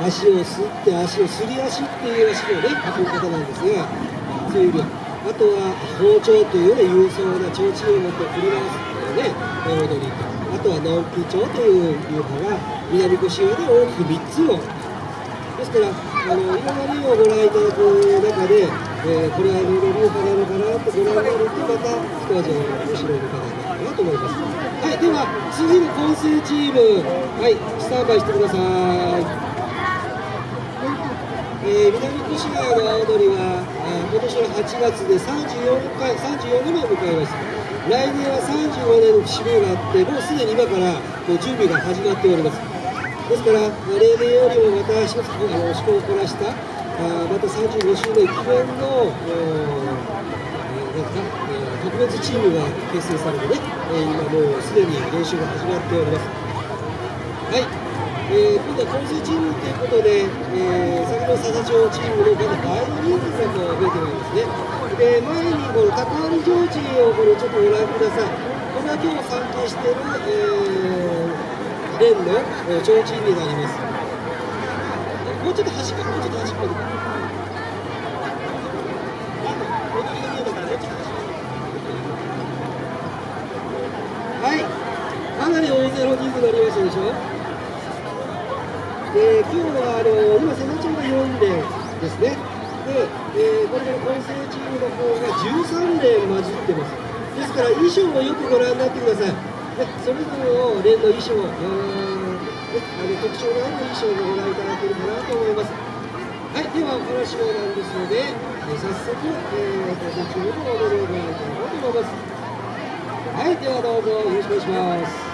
足をすって足をすり足っていう足のね。運び方なんですがそういうあとは包丁というね勇壮な提灯を持って振り回すっていうね踊りとあとはノンピチョという流派が南越谷で大きく3つのですからあのいろんな例をご覧いただく中で、えー、これは流派なのかなってご覧になるとまた一味面白いのかなるかなと思います。はいでは次の混成チーム。はいスタンバイしてください。えー、南越谷の青鳥は、えー、今年の8月で34回34年目を迎えます来年は35年の節目があってもうすでに今からもう準備が始まっております。ですから例年よりもまた一つあの趣向を凝らしたあまた35周年記念の、なんか、特別チームが結成されてね、えー、今もうすでに練習が始まっております。はい。えー、今度は混成チームということで、えー、先ほど佐々町チームのまだ倍の人数が増えてまいりますね。で、前にこの高張ジョージをこれちょっとご覧ください。これは今日参加している、えー、連の、えー、提灯になります。もうちょっと端っこ、もうちょっと端っこに。はい、かなり大勢の人数になりましたでしょで今日はあの今、瀬名町が4連ですね。で、えー、これから混成チームの方が13連混じってます。ですから衣装をよくご覧になってください。でそれぞれの連の衣装、えー、あの特徴のある衣装をご覧いただけるかなと思います。はい、ではお話もなんですので、えー、早速、えー、混成チームの踊りをご覧いただこうと思います。はい、ではどうぞよろしくお願いします。